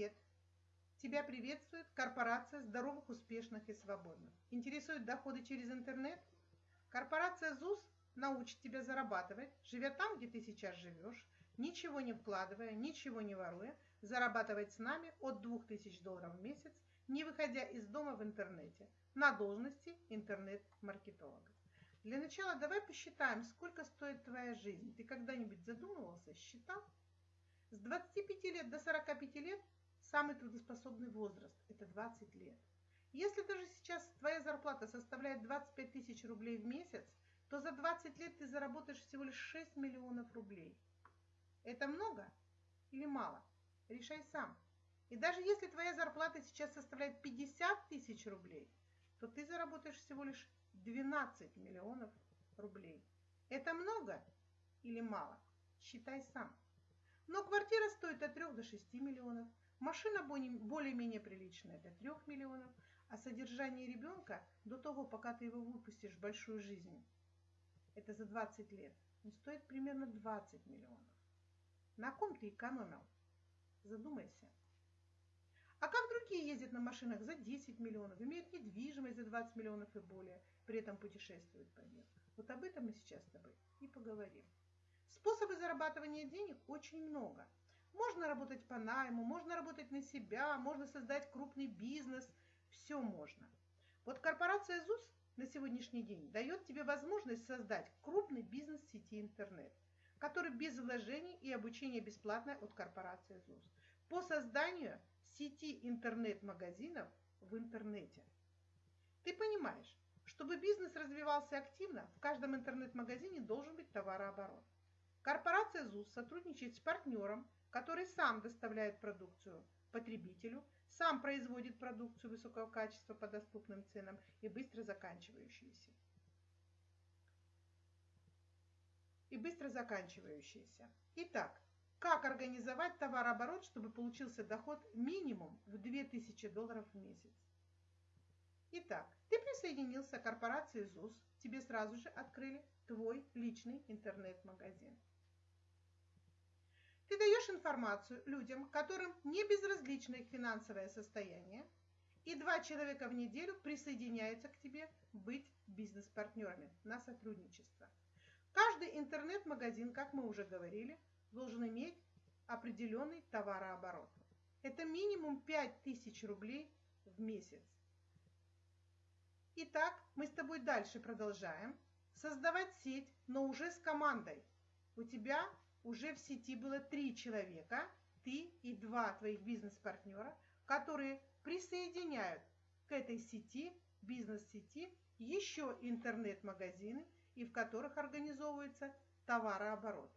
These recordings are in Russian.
Привет! Тебя приветствует корпорация здоровых, успешных и свободных. Интересуют доходы через интернет? Корпорация ЗУС научит тебя зарабатывать, живя там, где ты сейчас живешь, ничего не вкладывая, ничего не воруя, зарабатывать с нами от 2000 долларов в месяц, не выходя из дома в интернете, на должности интернет-маркетолога. Для начала давай посчитаем, сколько стоит твоя жизнь. Ты когда-нибудь задумывался, считал? С 25 лет до 45 лет самый трудоспособный возраст – это 20 лет. Если даже сейчас твоя зарплата составляет 25 тысяч рублей в месяц, то за 20 лет ты заработаешь всего лишь 6 миллионов рублей. Это много или мало? Решай сам. И даже если твоя зарплата сейчас составляет 50 тысяч рублей, то ты заработаешь всего лишь 12 миллионов рублей. Это много или мало? Считай сам. Но квартира стоит от 3 до 6 миллионов, машина более-менее приличная до 3 миллионов, а содержание ребенка до того, пока ты его выпустишь в большую жизнь, это за 20 лет, он стоит примерно 20 миллионов. На ком ты экономил? Задумайся. А как другие ездят на машинах за 10 миллионов, имеют недвижимость за 20 миллионов и более, при этом путешествуют по миру? Вот об этом мы сейчас с тобой и поговорим. Способы зарабатывания денег очень много. Можно работать по найму, можно работать на себя, можно создать крупный бизнес. Все можно. Вот корпорация ЗУС на сегодняшний день дает тебе возможность создать крупный бизнес сети интернет, который без вложений и обучения бесплатное от корпорации ЗУС по созданию сети интернет-магазинов в интернете. Ты понимаешь, чтобы бизнес развивался активно, в каждом интернет-магазине должен быть товарооборот. Корпорация ЗУС сотрудничает с партнером, который сам доставляет продукцию потребителю, сам производит продукцию высокого качества по доступным ценам и быстро заканчивающиеся. И быстро заканчивающиеся. Итак, как организовать товарооборот, чтобы получился доход минимум в 2000 долларов в месяц? Итак, ты присоединился к корпорации ЗУС, тебе сразу же открыли твой личный интернет-магазин. Ты даешь информацию людям, которым не безразлично их финансовое состояние, и два человека в неделю присоединяются к тебе быть бизнес-партнерами на сотрудничество. Каждый интернет-магазин, как мы уже говорили, должен иметь определенный товарооборот. Это минимум 5000 рублей в месяц. Итак, мы с тобой дальше продолжаем. Создавать сеть, но уже с командой. У тебя уже в сети было три человека, ты и два твоих бизнес-партнера, которые присоединяют к этой сети, бизнес-сети, еще интернет-магазины, и в которых организовывается товарооборот.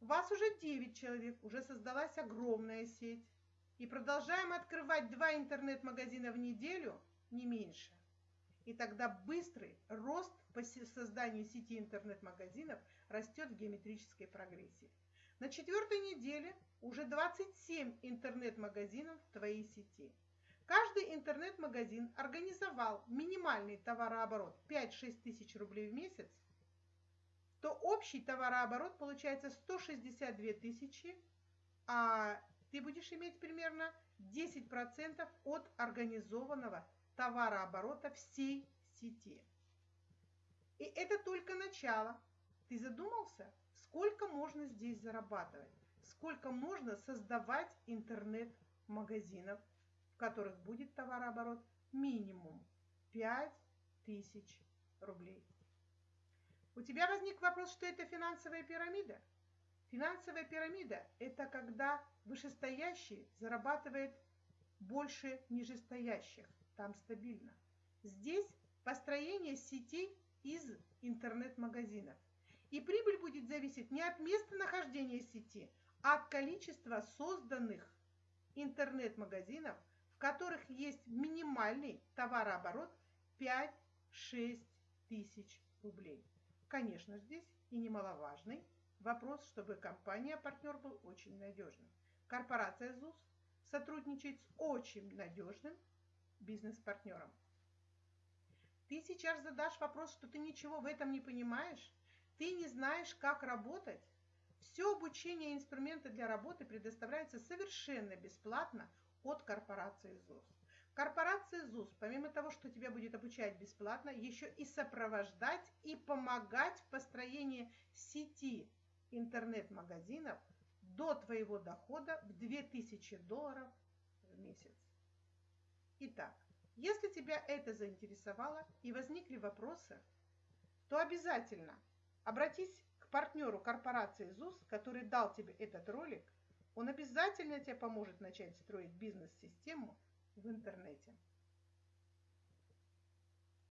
Вас уже 9 человек, уже создалась огромная сеть. И продолжаем открывать два интернет-магазина в неделю, не меньше. И тогда быстрый рост по созданию сети интернет-магазинов растет в геометрической прогрессии. На четвертой неделе уже 27 интернет-магазинов в твоей сети. Каждый интернет-магазин организовал минимальный товарооборот 5-6 тысяч рублей в месяц то общий товарооборот получается 162 тысячи, а ты будешь иметь примерно 10% от организованного товарооборота всей сети. И это только начало. Ты задумался, сколько можно здесь зарабатывать? Сколько можно создавать интернет-магазинов, в которых будет товарооборот минимум 5 тысяч рублей. У тебя возник вопрос, что это финансовая пирамида? Финансовая пирамида – это когда вышестоящий зарабатывает больше нижестоящих. Там стабильно. Здесь построение сетей из интернет-магазинов. И прибыль будет зависеть не от места нахождения сети, а от количества созданных интернет-магазинов, в которых есть минимальный товарооборот 5-6 тысяч рублей. Конечно, здесь и немаловажный вопрос, чтобы компания-партнер был очень надежным. Корпорация ЗУС сотрудничает с очень надежным бизнес-партнером. Ты сейчас задашь вопрос, что ты ничего в этом не понимаешь, ты не знаешь, как работать. Все обучение и инструменты для работы предоставляются совершенно бесплатно от корпорации ЗУС. Корпорация ЗУС, помимо того, что тебя будет обучать бесплатно, еще и сопровождать и помогать в построении сети интернет-магазинов до твоего дохода в 2000 долларов в месяц. Итак, если тебя это заинтересовало и возникли вопросы, то обязательно обратись к партнеру корпорации ЗУС, который дал тебе этот ролик. Он обязательно тебе поможет начать строить бизнес-систему в интернете.